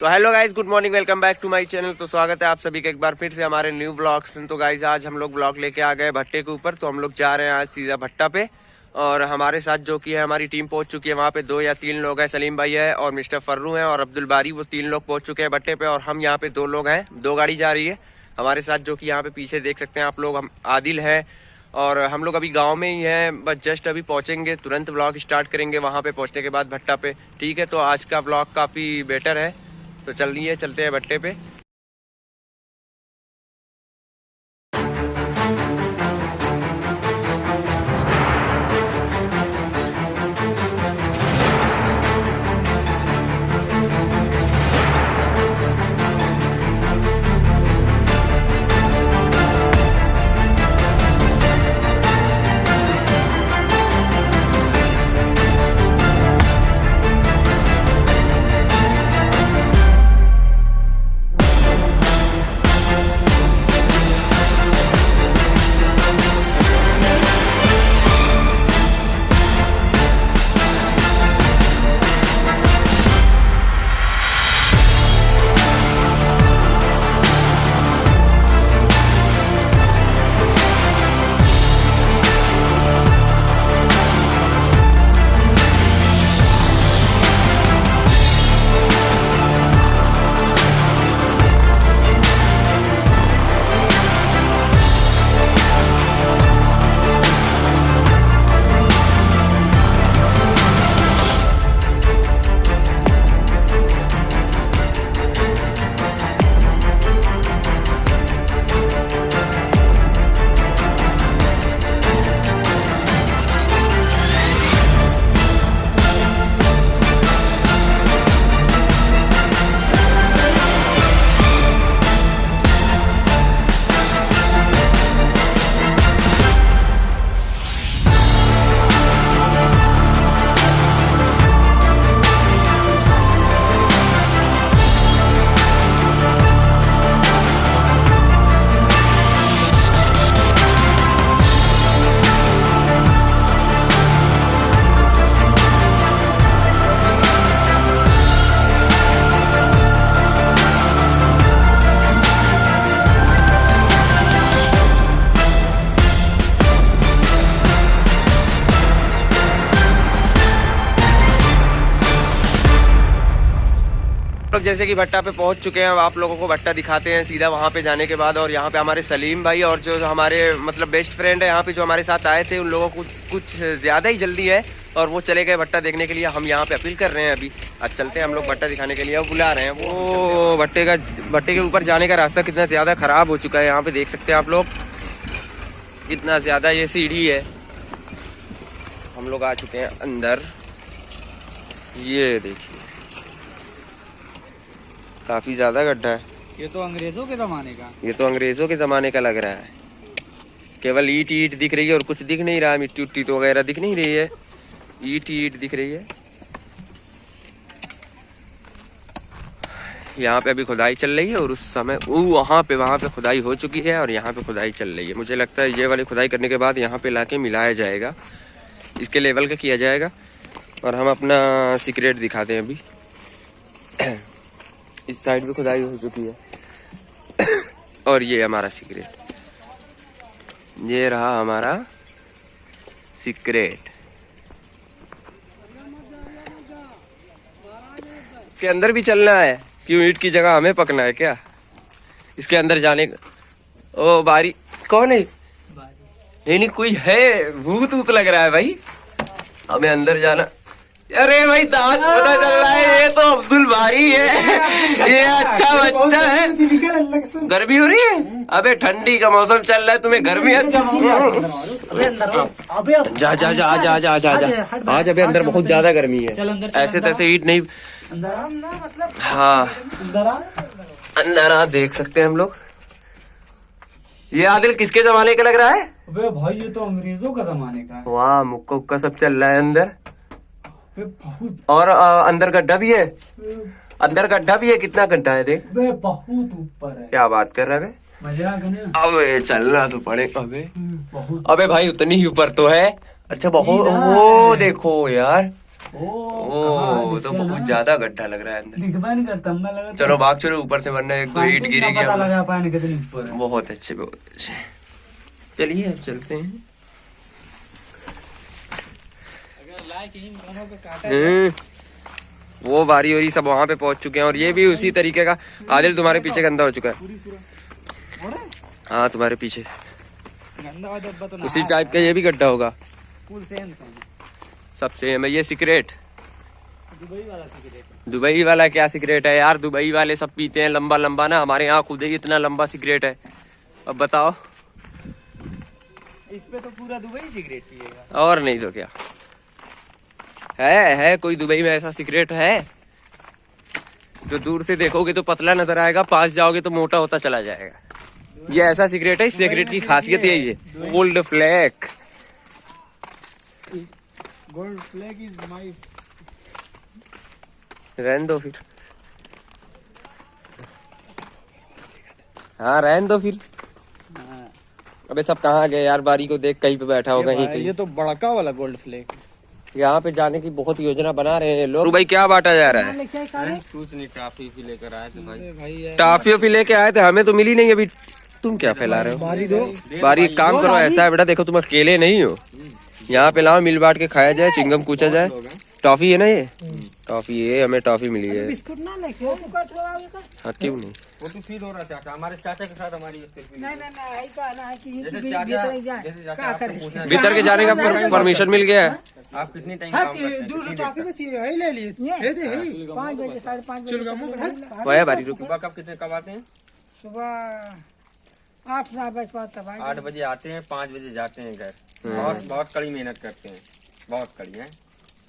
तो hello guys good morning welcome back to my channel तो स्वागत है आप सभी का एक बार फिर से हमारे न्यू ब्लॉग्स में। तो गाइज़ आज हम लोग ब्लॉग लेके आ गए भट्टे के ऊपर। तो हम लोग जा रहे हैं आज सीधा भट्टा पे। और हमारे साथ जो कि है, हमारी टीम पहुँच चुकी है वहाँ पे। दो या तीन लोग हैं, सलीम भाई है और मिस्टर फर्रू हैं और अब्दुल बारी। वो तीन लोग पहुँच चुके हैं भट्टे पे और हम यहाँ पे दो लोग हैं। दो गाड़ी जा रही है। हमारे साथ जो कि यहाँ पे पीछे देख सकते हैं आप लोग, हम आदिल है। और हम लोग अभी गाँव में ही हैं, बस जस्ट अभी पहुँचेंगे, तुरंत व्लॉग स्टार्ट करेंगे वहाँ पे पहुँचने के बाद भट्टा पे। ठीक है तो आज का व्लॉग काफ़ी बेटर है। तो चल रही है चलते हैं भट्टे पे। लोग जैसे कि भट्टा पे पहुँच चुके हैं, अब आप लोगों को भट्टा दिखाते हैं सीधा वहाँ पे जाने के बाद और यहाँ पे हमारे सलीम भाई और जो हमारे मतलब बेस्ट फ्रेंड है यहाँ पे जो हमारे साथ आए थे, उन लोगों को कुछ ज़्यादा ही जल्दी है और वो चले गए भट्टा देखने के लिए। हम यहाँ पे अपील कर रहे हैं अभी। आज चलते हैं हम लोग भट्टा दिखाने के लिए। वो बुला रहे हैं वो। भट्टे का, भट्टे के ऊपर जाने का रास्ता कितना ज़्यादा खराब हो चुका है यहाँ पे, देख सकते हैं आप लोग। कितना ज़्यादा ये सीढ़ी है। हम लोग आ चुके हैं अंदर। ये देखिए काफ़ी ज़्यादा गड्ढा है। ये तो अंग्रेज़ों के जमाने का। ये तो अंग्रेज़ों के जमाने का लग रहा है। केवल ईट ईट दिख रही है और कुछ दिख नहीं रहा मिट्टी उट्टी तो वगैरह दिख नहीं रही है। ईट ईट दिख रही है। यहाँ पे अभी खुदाई चल रही है और उस समय वो वहाँ पे वहाँ पे खुदाई हो चुकी है और यहाँ पे खुदाई चल रही है। मुझे लगता है ये वाली खुदाई करने के बाद यहाँ पे लाके मिलाया जाएगा। इसके लेवल का किया जाएगा। और हम अपना सीक्रेट दिखाते हैं अभी। इस साइड भी खुदाई हो चुकी है। और ये हमारा सीक्रेट ये रहा हमारा सीक्रेट के अंदर भी चलना है। क्यों ईट की जगह हमें पकना है क्या? इसके अंदर जाने का ओ बारी। कौन है? नहीं नहीं कोई है? भूत ऊत लग रहा है भाई। हमें अंदर जाना अरे भाई दांत पता चल रहा है ये तो अब्दुल बारी है। ये अच्छा बच्चा है। गर्मी हो रही है? अबे ठंडी का मौसम चल रहा है तुम्हें गर्मी है? जा जा जा जा जा जा जा। आज अबे अंदर बहुत ज़्यादा गर्मी है। ऐसे तैसे ईट नहीं। हाँ। अंदर आ। देख सकते हैं हम लोग। ये आदिल किसके जमाने का लग रहा है? अबे भाई ये तो अंग्रेज़ों का जमाने का है। वाह मुक्का सब चल रहा है अंदर। और अ, अंदर गड्ढा भी है? अंदर गड्ढा भी है? कितना गड्ढा है देख। बहुत ऊपर है। क्या बात कर रहा है आ गया अबे चलना तो पड़े अबे। अबे भाई उतनी ही ऊपर तो है। अच्छा बहुत वो देखो यार। ओ ओ तो बहुत ज़्यादा गड्ढा लग रहा है अंदर। नहीं करता मैं लगा चलो भाग चलो ऊपर से वरना एक ईट कितनी ऊपर बहुत अच्छे बहुत अच्छे। चलिए अब चलते हैं। हम्म, वो बारी वरी सब वहाँ पे पहुँच चुके हैं और ये भी उसी तरीके का। आदिल तुम्हारे पीछे गंदा हो चुका है। हाँ तुम्हारे पीछे। तो उसी टाइप का ये भी गड्ढा होगा। सब सेम है। ये सिगरेट दुबई वाला सिगरेट दुबई वाला क्या सिगरेट है यार? दुबई वाले सब पीते हैं। लंबा लंबा ना। हमारे यहाँ खुद ही इतना लंबा सिगरेट है। अब बताओ। इस पे तो पूरा दुबई सिगरेट पिएगा और नहीं तो क्या। है है कोई दुबई में ऐसा सिगरेट है? जो दूर से देखोगे तो पतला नज़र आएगा पास जाओगे तो मोटा होता चला जाएगा। ये ऐसा सिगरेट है इस सिगरेट की खासियत यही है। Gold Flake Gold Flake is my रहने दो फिर। हाँ रहने दो फिर। अबे सब कहाँ गए यार? बारी को देख कहीं पे बैठा होगा कहीं ये तो बड़का वाला गोल्ड फ्लैग यहाँ पे जाने की बहुत योजना बना रहे हैं लोग। भाई क्या बांटा जा रहा है? कुछ नहीं टाफी भी लेकर आए थे भाई। भाई टाफी वाफी लेके आए थे हमें तो मिली नहीं अभी। तुम क्या फैला रहे हो? बारी दो। बारी एक काम करो ऐसा है बेटा देखो तुम अकेले नहीं हो। यहाँ पे लाओ मिल बांट के खाया जाए चिंगम कूचा जाए। टॉफी है ना ये? टॉफी है हमें टॉफी मिली है। बिस्कुट ना लेके हाँ क्यों नहीं? फ़ोटो सीट हो रहा चाचा हमारे चाचा के साथ हमारी सेल्फी नहीं नहीं नहीं आई का ना कि ये जैसे भी चाचा भीतर जाए। जैसे चाचा क्या पूछना भीतर के जाने का परमिशन मिल गया है। आप कितनी टाइम हाँ, काम करते हैं? दूर टॉफी देर को चाहिए है ले लिए ये दे पाँच बजे साढ़े पाँच बजे तक वो है बारी तक? रुको। सुबह कब कितने कब आते हैं? सुबह आठ नौ बजे आठ बजे आते हैं पाँच बजे जाते हैं घर। बहुत बहुत कड़ी मेहनत करते हैं। बहुत कड़ी है।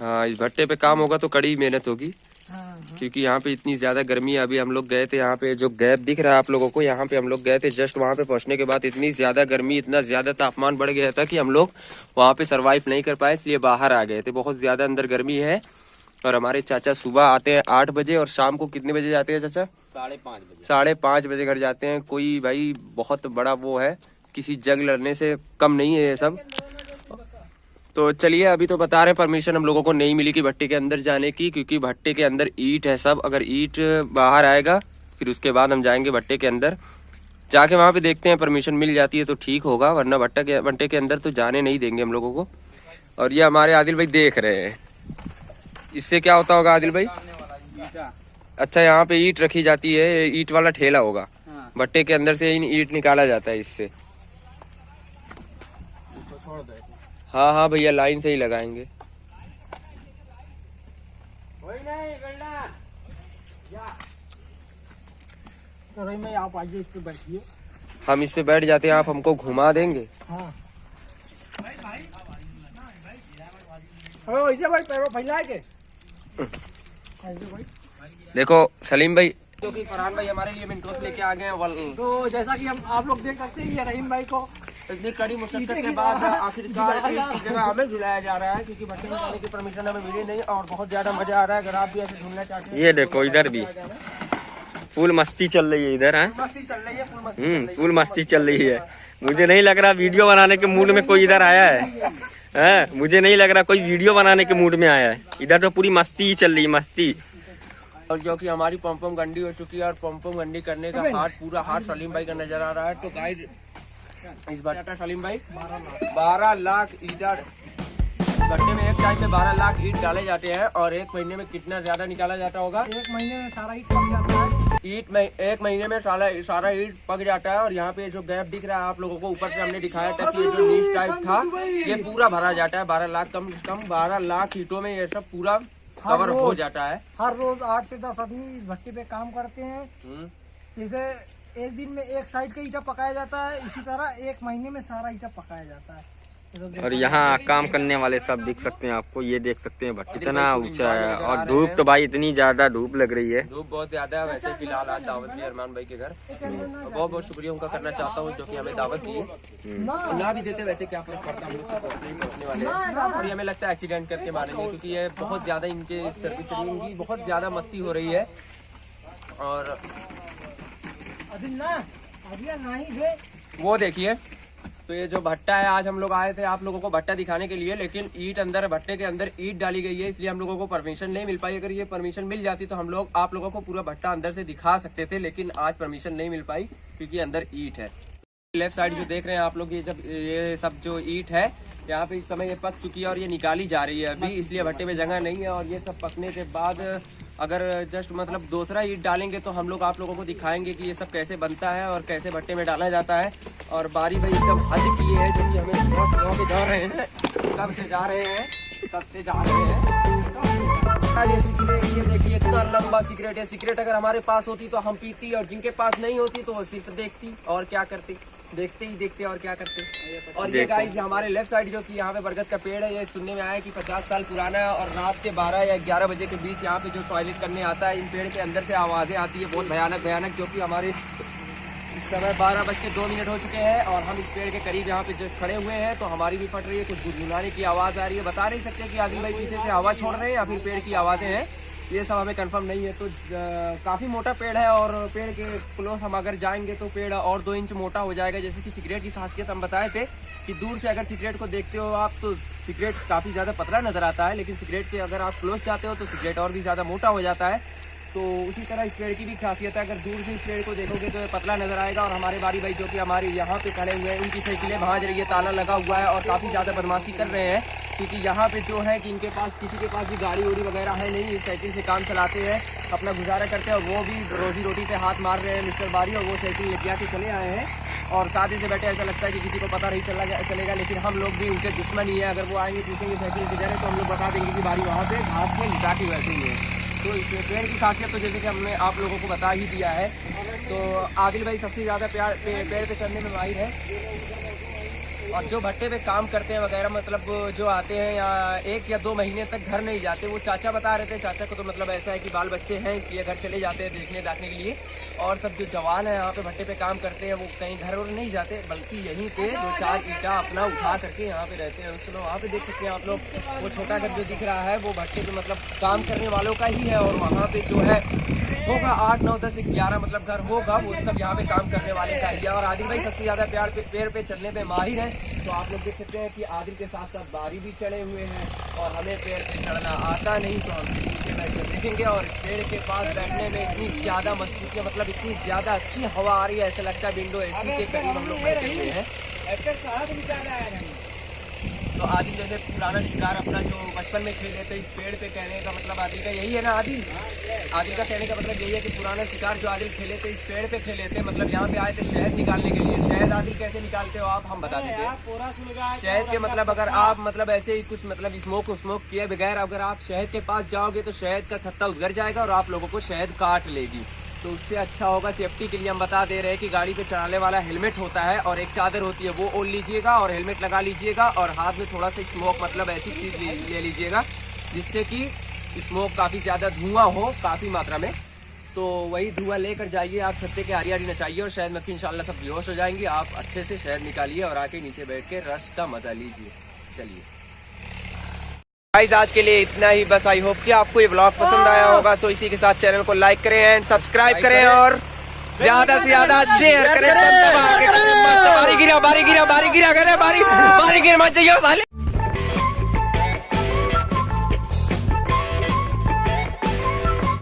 हाँ इस भट्टे पे काम होगा तो कड़ी मेहनत होगी। हाँ हाँ। क्योंकि यहाँ पे इतनी ज़्यादा गर्मी है अभी हम लोग गए थे यहाँ पे जो गैप दिख रहा है आप लोगों को यहाँ पे हम लोग गए थे जस्ट वहाँ पे पहुँचने के बाद इतनी ज़्यादा गर्मी इतना ज़्यादा तापमान बढ़ गया था कि हम लोग वहाँ पे सरवाइव नहीं कर पाए इसलिए बाहर आ गए थे। बहुत ज़्यादा अंदर गर्मी है और हमारे चाचा सुबह आते हैं आठ बजे और शाम को कितने बजे जाते हैं चाचा? साढ़े पाँच बजे। साढ़े पाँच बजे घर जाते हैं। कोई भाई बहुत बड़ा वो है किसी जंग लड़ने से कम नहीं है ये सब। तो चलिए अभी तो बता रहे हैं परमिशन हम लोगों को नहीं मिली कि भट्टे के अंदर जाने की क्योंकि भट्टे के अंदर ईट है सब। अगर ईट बाहर आएगा फिर उसके बाद हम जाएँगे भट्टे के अंदर। जाके वहाँ पे देखते हैं परमिशन मिल जाती है तो ठीक होगा वरना भट्टा के भट्टे के अंदर तो जाने नहीं देंगे हम लोगों को। और ये हमारे आदिल भाई देख रहे हैं। इससे क्या होता होगा आदिल भाई? अच्छा यहाँ पे ईट रखी जाती है ईट वाला ठेला होगा। हाँ। भट्टे के अंदर से ईट निकाला जाता है इससे छोड़ दो हाँ हाँ भैया लाइन से ही लगाएँगे। तो आप आइए इस पे बैठिए। हम इस पे बैठ जाते हैं आप हमको घुमा देंगे। हाँ। अरे वैसे भाई पैरों फैला के। भाई। देखो सलीम भाई। जो कि फरहान भाई हमारे लिए मिनटोस लेके आ गए हैं तो जैसा कि हम आप लोग देख सकते हैं ये रहीम भाई को इतनी कड़ी मुशक्कत के बाद आखिरकार एक जगह हमें झुलाया जा रहा है क्योंकि भट्टे में जाने की परमिशन हमें मिली नहीं और बहुत ज़्यादा मज़ा आ रहा है। अगर आप भी ऐसे झूलना चाहते हैं ये देखो इधर भी। फुल मस्ती चल रही है इधर है? मस्ती चल रही है फुल मस्ती हम्म फुल मस्ती चल रही है। मुझे नहीं लग रहा वीडियो बनाने के मूड में कोई इधर आया है। हैं? मुझे नहीं लग रहा कोई वीडियो बनाने के मूड में आया है। इधर तो पूरी मस्ती ही चल रही है मस्ती। और क्योंकि हमारी पंपम गंडी हो चुकी है और पंपम गंडी करने का हाथ पूरा हाथ सलीम भाई का नज़र आ रहा है। तो गाइड इस भट्टा सलीम भाई। बारह लाख। ईटा भट्टे में एक टाइम में बारह लाख ईट डाले जाते हैं और एक महीने में कितना ज़्यादा निकाला जाता होगा? एक महीने में सारा ही पक जाता है। ईट में एक महीने में सारा सारा ईट पक जाता है और यहाँ पे जो गैप दिख रहा है आप लोगों को ऊपर से हमने दिखाया था कि ये जो नीच टाइप था ये पूरा भरा जाता है बारह लाख कम से कम बारह लाख ईटों में ये सब पूरा कवर हो जाता है। हर रोज आठ से दस आदमी इस भट्टी पे काम करते हैं। हम्म। एक दिन में एक साइड का ईटा पकाया जाता है इसी तरह एक महीने में सारा ईटा पकाया जाता है। तो और यहाँ काम करने वाले सब दिख सकते हैं आपको ये देख सकते हैं भट्टी इतना ऊँचा है और धूप तो भाई इतनी ज़्यादा धूप लग रही है। धूप बहुत ज़्यादा है वैसे फ़िलहाल आज दावत दी अरमान भाई के घर। और बहुत बहुत शुक्रिया उनका करना चाहता हूँ जो कि हमें दावत दी। ना। भी देते वैसे क्या फ़र्क पड़ता हम लोग पहुँचने ही पहुँचने वाले हैं। और ये हमें लगता है एक्सीडेंट करके मारेंगे क्योंकि ये बहुत ज़्यादा इनके इनकी बहुत ज़्यादा मस्ती हो रही है। और वो देखिए तो ये जो भट्टा है, आज हम लोग आए थे आप लोगों को भट्टा दिखाने के लिए, लेकिन ईट अंदर, भट्टे के अंदर ईट डाली गई है, इसलिए हम लोगों को परमिशन नहीं मिल पाई। अगर ये परमिशन मिल जाती तो हम लोग आप लोगों को पूरा भट्टा अंदर से दिखा सकते थे, लेकिन आज परमिशन नहीं मिल पाई, क्योंकि अंदर ईट है। लेफ़्ट साइड जो देख रहे हैं आप लोग, ये जब, ये सब जो ईट है, यहाँ पे इस समय ये पक चुकी है और ये निकाली जा रही है अभी, इसलिए भट्टे में जगह नहीं है और ये सब पकने के बाद अगर जस्ट मतलब दूसरा ईट डालेंगे तो हम लोग आप लोगों को दिखाएँगे कि ये सब कैसे बनता है और कैसे भट्टे में डाला जाता है। और बारी भाई एकदम हद किए है जो कि हमें बहुत के जा रहे हैं। कब से जा रहे हैं, कब से जा रहे हैं। सिगरेट ये देखिए, इतना लंबा सिगरेट है। सिगरेट अगर हमारे पास होती तो हम पीती और जिनके पास नहीं होती तो वो सिर्फ़ देखती। और क्या करती? देखते ही देखते और क्या करते और ये गाइस हमारे लेफ़्ट साइड जो कि यहाँ पे बरगद का पेड़ है ये सुनने में आया कि 50 साल पुराना है और रात के 12 या 11 बजे के बीच यहाँ पे जो टॉयलेट करने आता है इन पेड़ के अंदर से आवाज़ें आती है बहुत भयानक भयानक जो कि हमारे इस समय बारह बज के दो मिनट हो चुके हैं और हम इस पेड़ के करीब यहाँ पे जो खड़े हुए हैं तो हमारी भी फट रही है कुछ गुनगुनाने की आवाज़ आ रही है। बता नहीं सकते कि आदिल भाई पीछे से हवा छोड़ रहे हैं या फिर पेड़ की आवाज़ें हैं। ये सब हमें कंफर्म नहीं है तो काफ़ी मोटा पेड़ है और पेड़ के क्लोज हम अगर जाएँगे तो पेड़ और दो इंच मोटा हो जाएगा, जैसे कि सिगरेट की खासियत हम बताए थे कि दूर से अगर सिगरेट को देखते हो आप तो सिगरेट काफ़ी ज़्यादा पतला नज़र आता है, लेकिन सिगरेट के अगर आप क्लोज जाते हो तो सिगरेट और भी ज़्यादा मोटा हो जाता है। तो उसी तरह इस पेड़ की भी खासियत है। अगर दूर से इस पेड़ को देखोगे तो पतला नज़र आएगा और हमारे बारी भाई जो कि हमारे यहाँ पे खड़े हुए हैं, उनकी साइकिलें भाज रही है, ताला लगा हुआ है और काफ़ी ज़्यादा बदमाशी कर रहे हैं क्योंकि यहाँ पे जो है कि इनके पास, किसी के पास भी गाड़ी उड़ी वगैरह है नहीं साइकिल से काम चलाते हैं, अपना गुजारा करते हैं और वो भी रोजी रोटी से हाथ मार रहे हैं मिस्टर बारी और वो साइकिल लेके आके चले आए हैं और साथ से बैठे, ऐसा लगता है कि किसी को पता नहीं चला चलेगा, लेकिन हम लोग भी उनके दुश्मन ही है। अगर वो आएँगे, पूछेंगे साइकिल किधर है तो हम लोग बता देंगे कि बारी वहाँ पे घास में लिटा के बैठे हुए हैं। तो इसमें पेड़ की खासियत तो जैसे कि हमने आप लोगों को बता ही दिया है। तो आदिल भाई सबसे ज़्यादा प्यार पेड़ पे चढ़ने में माहिर है। और जो भट्टे पे काम करते हैं वगैरह मतलब जो आते हैं या एक या दो महीने तक घर नहीं जाते, वो चाचा बता रहे थे। चाचा को तो मतलब ऐसा है कि बाल बच्चे हैं, इसलिए घर चले जाते हैं देखने दाखने के लिए। और सब जो जवान है, यहाँ पे भट्टे पे काम करते हैं, वो कहीं घर और नहीं जाते, बल्कि यहीं पे दो चार ईटा अपना उठा करके यहाँ पे रहते हैं। चलो वहाँ पे देख सकते हैं आप लोग, वो छोटा घर जो दिख रहा है, वो भट्टे पे मतलब काम करने वालों का ही है और वहाँ पे जो है होगा आठ नौ दस ग्यारह मतलब घर होगा वो सब यहाँ पे काम करने वाले का ही और आदिल भाई सबसे ज़्यादा प्यार पे पेड़ पे चढ़ने पे माहिर है तो आप लोग देख सकते हैं कि आदिल के साथ साथ बारी भी चढ़े हुए हैं और हमें पेड़ पे चढ़ना आता नहीं तो हम नीचे बैठ कर देखेंगे और पेड़ के पास बैठने में इतनी ज़्यादा मस्ती की मतलब इतनी ज़्यादा अच्छी हवा आ रही है ऐसा लगता है विंडो एसी के करीब हम लोग बैठे हुए हैं तो आदि जैसे पुराना शिकार अपना जो बचपन में खेले थे इस पेड़ पे कहने का मतलब आदिल का यही है ना आदिल आदिल का कहने का मतलब यही है कि पुराना शिकार जो आदिल खेले थे इस पेड़ पे खेले थे मतलब यहाँ पे आए थे शहद निकालने के लिए। शहद आदिल कैसे निकालते हो आप? हम बता दीजिए शहद के मतलब अगर आप मतलब ऐसे ही कुछ मतलब स्मोक स्मोक किए बगैर अगर आप शहद के पास जाओगे तो शहद का छत्ता उधर जाएगा और आप लोगों को शहद काट लेगी। तो उससे अच्छा होगा सेफ्टी के लिए हम बता दे रहे हैं कि गाड़ी पे चढ़ाने वाला हेलमेट होता है और एक चादर होती है वो ओढ़ लीजिएगा और हेलमेट लगा लीजिएगा और हाथ में थोड़ा सा स्मोक मतलब ऐसी चीज़ ले, लीजिएगा जिससे कि स्मोक काफ़ी ज़्यादा धुआँ हो काफ़ी मात्रा में। तो वही धुआँ लेकर जाइए आप छत्ते के आरी आरी नचाइए और शहद मक्खी इंशाल्लाह सब बेहोश हो जाएँगी। आप अच्छे से शहद निकालिए और आके नीचे बैठ के रस का मज़ा लीजिए। चलिए। गाइस आज के लिए इतना ही। बस आई होप कि आपको ये ब्लॉग पसंद आया होगा। सो इसी के साथ चैनल को लाइक करें एंड सब्सक्राइब करें और ज़्यादा से ज़्यादा शेयर करें। बारी गिरा बारी गिरा बारी गिरा करें बारी बारी गिर मत जाइए